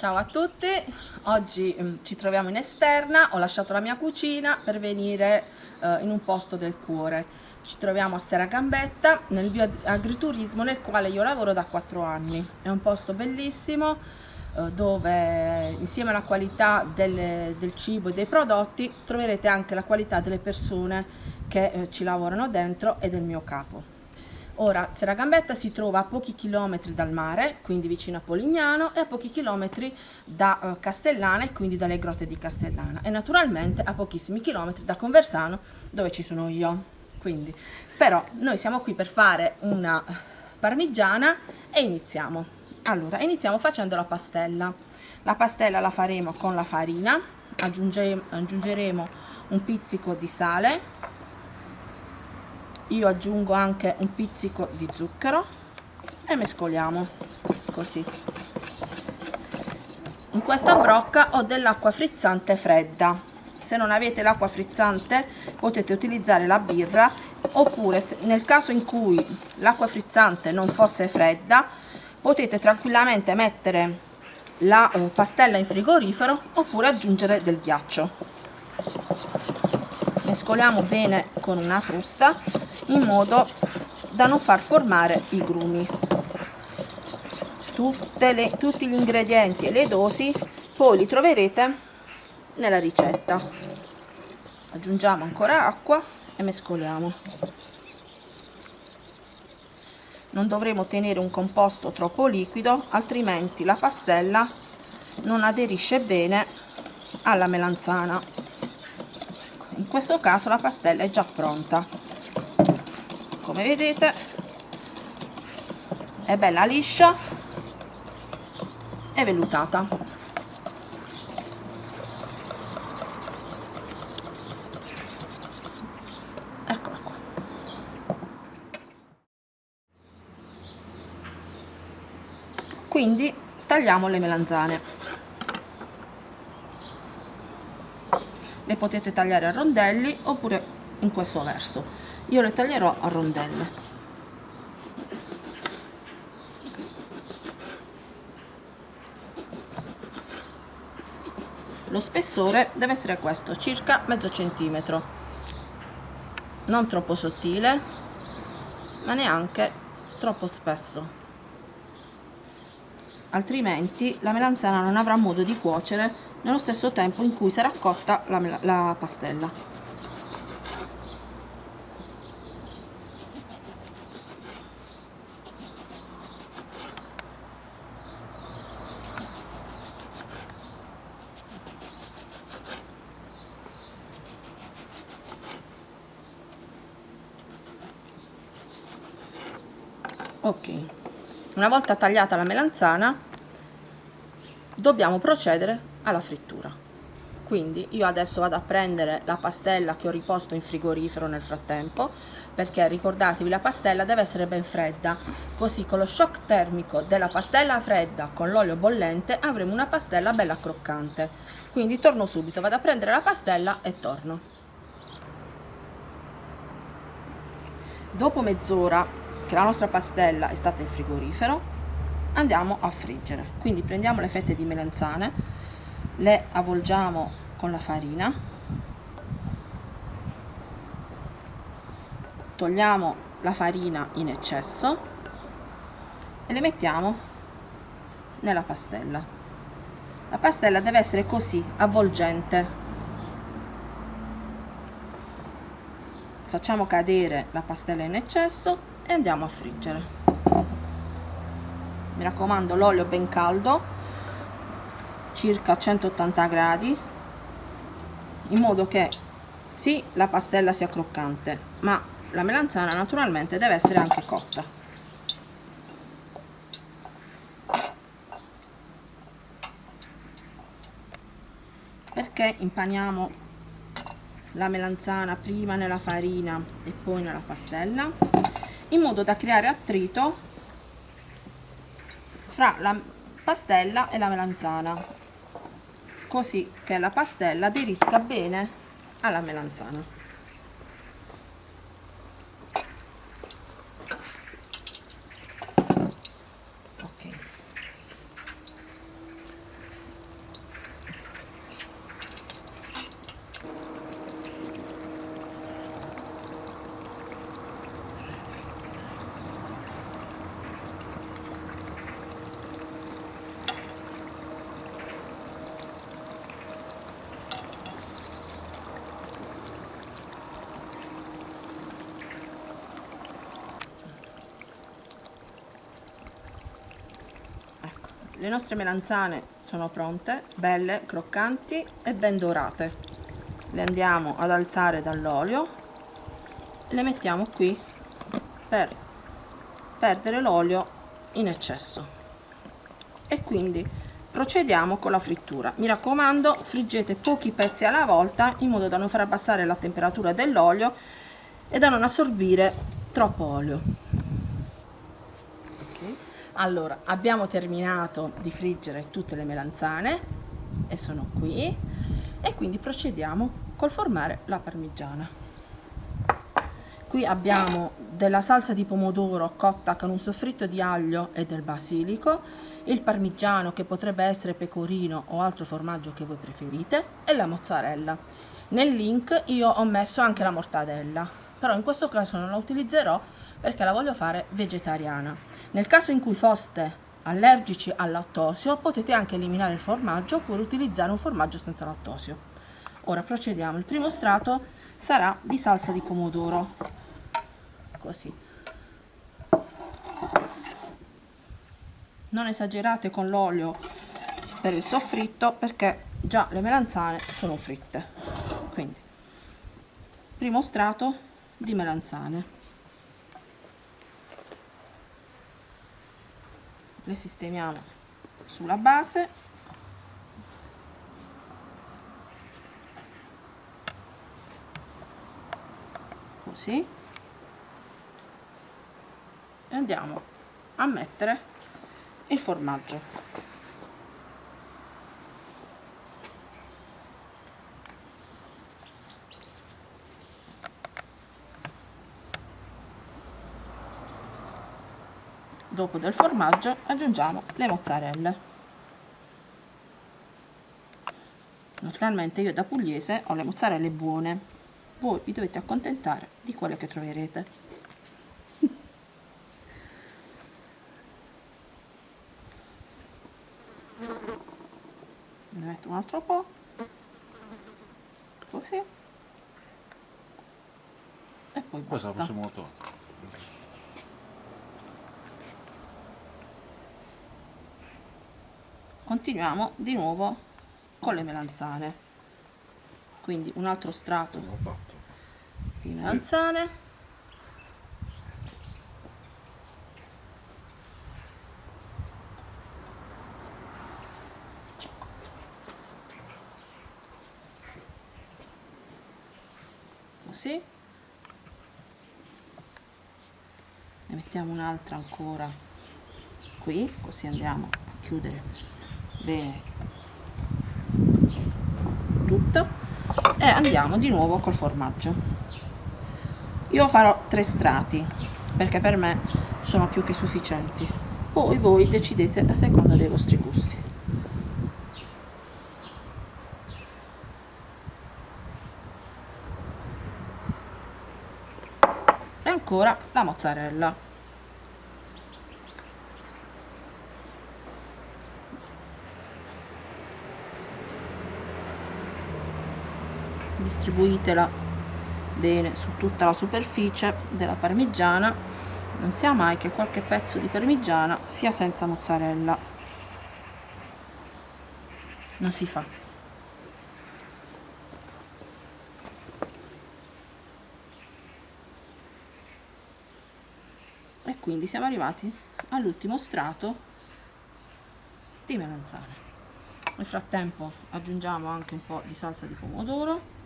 Ciao a tutti, oggi um, ci troviamo in esterna, ho lasciato la mia cucina per venire uh, in un posto del cuore. Ci troviamo a Seragambetta nel bioagriturismo nel quale io lavoro da 4 anni. È un posto bellissimo uh, dove insieme alla qualità delle, del cibo e dei prodotti troverete anche la qualità delle persone che uh, ci lavorano dentro e del mio capo. Ora, Seragambetta si trova a pochi chilometri dal mare, quindi vicino a Polignano, e a pochi chilometri da uh, Castellana e quindi dalle grotte di Castellana. E naturalmente a pochissimi chilometri da Conversano, dove ci sono io. Quindi, però, noi siamo qui per fare una parmigiana e iniziamo. Allora, iniziamo facendo la pastella. La pastella la faremo con la farina, aggiungeremo un pizzico di sale, io aggiungo anche un pizzico di zucchero e mescoliamo così. In questa brocca ho dell'acqua frizzante fredda. Se non avete l'acqua frizzante potete utilizzare la birra oppure nel caso in cui l'acqua frizzante non fosse fredda potete tranquillamente mettere la eh, pastella in frigorifero oppure aggiungere del ghiaccio. Mescoliamo bene con una frusta in modo da non far formare i grumi. Le, tutti gli ingredienti e le dosi poi li troverete nella ricetta. Aggiungiamo ancora acqua e mescoliamo. Non dovremo tenere un composto troppo liquido altrimenti la pastella non aderisce bene alla melanzana. In questo caso la pastella è già pronta come vedete. È bella liscia. E vellutata. Eccola qua. Quindi tagliamo le melanzane. Le potete tagliare a rondelli oppure in questo verso io le taglierò a rondelle. Lo spessore deve essere questo circa mezzo centimetro. Non troppo sottile ma neanche troppo spesso. Altrimenti la melanzana non avrà modo di cuocere nello stesso tempo in cui sarà cotta la, la pastella ok. Una volta tagliata la melanzana dobbiamo procedere alla frittura. Quindi io adesso vado a prendere la pastella che ho riposto in frigorifero nel frattempo perché ricordatevi la pastella deve essere ben fredda. Così con lo shock termico della pastella fredda con l'olio bollente avremo una pastella bella croccante. Quindi torno subito vado a prendere la pastella e torno. Dopo mezz'ora che la nostra pastella è stata in frigorifero andiamo a friggere. Quindi prendiamo le fette di melanzane le avvolgiamo con la farina togliamo la farina in eccesso e le mettiamo nella pastella. La pastella deve essere così avvolgente. Facciamo cadere la pastella in eccesso e andiamo a friggere. Mi raccomando l'olio ben caldo circa 180 gradi in modo che sì la pastella sia croccante ma la melanzana naturalmente deve essere anche cotta. Perché impaniamo la melanzana prima nella farina e poi nella pastella in modo da creare attrito fra la pastella e la melanzana. Così che la pastella aderisca bene alla melanzana ok le nostre melanzane sono pronte belle croccanti e ben dorate. Le andiamo ad alzare dall'olio. Le mettiamo qui per perdere l'olio in eccesso. E quindi procediamo con la frittura. Mi raccomando friggete pochi pezzi alla volta in modo da non far abbassare la temperatura dell'olio e da non assorbire troppo olio. Allora abbiamo terminato di friggere tutte le melanzane e sono qui e quindi procediamo col formare la parmigiana qui abbiamo della salsa di pomodoro cotta con un soffritto di aglio e del basilico il parmigiano che potrebbe essere pecorino o altro formaggio che voi preferite e la mozzarella. Nel link io ho messo anche la mortadella, però in questo caso non la utilizzerò perché la voglio fare vegetariana. Nel caso in cui foste allergici al lattosio potete anche eliminare il formaggio oppure utilizzare un formaggio senza lattosio. Ora procediamo, il primo strato sarà di salsa di pomodoro, così. non esagerate con l'olio per il soffritto perché già le melanzane sono fritte quindi primo strato di melanzane le sistemiamo sulla base. Così. E andiamo a mettere il formaggio dopo del formaggio aggiungiamo le mozzarelle. Naturalmente io da pugliese ho le mozzarelle buone. Voi vi dovete accontentare di quelle che troverete. Ne metto un altro po' così. E poi basta. Continuiamo di nuovo con le melanzane. Quindi un altro strato di melanzane. Così. Ne mettiamo un'altra ancora qui così andiamo a chiudere bene. Tutto. E andiamo di nuovo col formaggio. Io farò tre strati perché per me sono più che sufficienti. Poi voi decidete a seconda dei vostri gusti. E ancora la mozzarella distribuitela bene su tutta la superficie della parmigiana. Non sia mai che qualche pezzo di parmigiana sia senza mozzarella. Non si fa. E quindi siamo arrivati all'ultimo strato di melanzane. Nel frattempo aggiungiamo anche un po' di salsa di pomodoro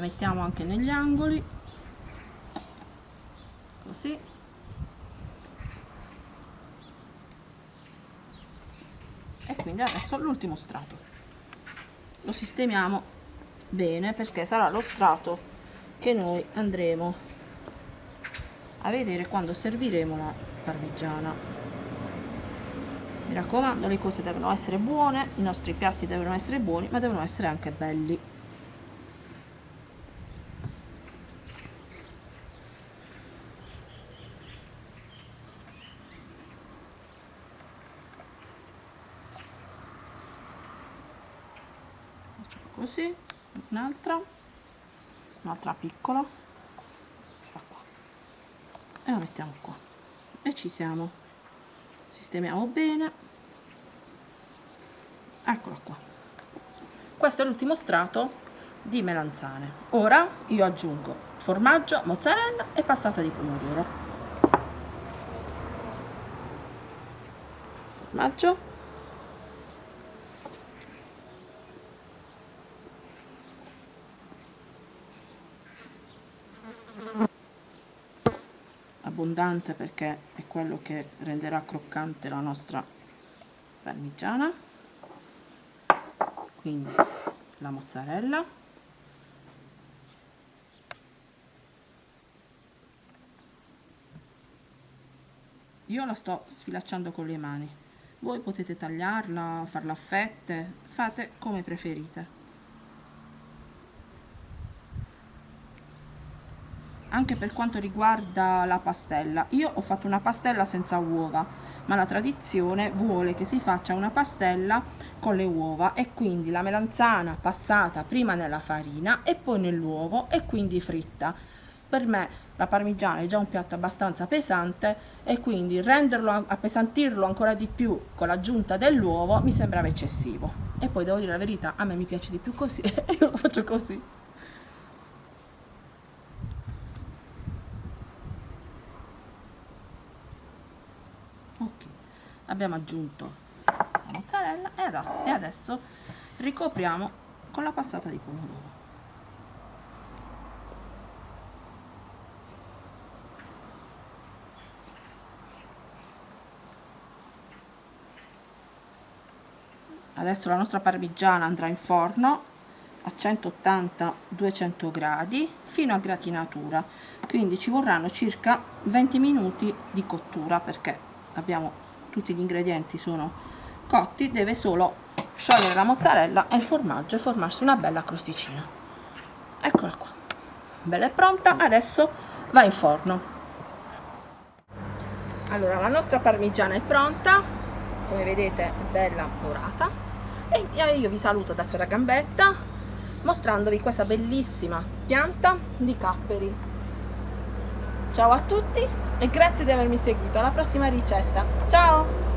la mettiamo anche negli angoli. Così. E quindi adesso l'ultimo strato. Lo sistemiamo bene perché sarà lo strato che noi andremo a vedere quando serviremo la parmigiana. Mi raccomando le cose devono essere buone i nostri piatti devono essere buoni ma devono essere anche belli così un'altra un'altra piccola. Sta qua. E la mettiamo qua. E ci siamo. Sistemiamo bene. Eccola qua. Questo è l'ultimo strato di melanzane. Ora io aggiungo formaggio mozzarella e passata di pomodoro. Formaggio abbondante perché è quello che renderà croccante la nostra parmigiana. Quindi la mozzarella. Io la sto sfilacciando con le mani. Voi potete tagliarla farla a fette fate come preferite anche per quanto riguarda la pastella. Io ho fatto una pastella senza uova ma la tradizione vuole che si faccia una pastella con le uova e quindi la melanzana passata prima nella farina e poi nell'uovo e quindi fritta. Per me la parmigiana è già un piatto abbastanza pesante e quindi renderlo appesantirlo ancora di più con l'aggiunta dell'uovo mi sembrava eccessivo. E poi devo dire la verità a me mi piace di più così e io lo faccio così ok abbiamo aggiunto la mozzarella e adesso, e adesso ricopriamo con la passata di pomodoro adesso la nostra parmigiana andrà in forno a 180-200 gradi fino a gratinatura quindi ci vorranno circa 20 minuti di cottura perché abbiamo tutti gli ingredienti sono cotti deve solo sciogliere la mozzarella e il formaggio e formarsi una bella crosticina. Eccola qua. Bella e pronta adesso va in forno. Allora la nostra parmigiana è pronta come vedete è bella dorata. E io vi saluto da Serra Gambetta mostrandovi questa bellissima pianta di capperi ciao a tutti e grazie di avermi seguito. Alla prossima ricetta. Ciao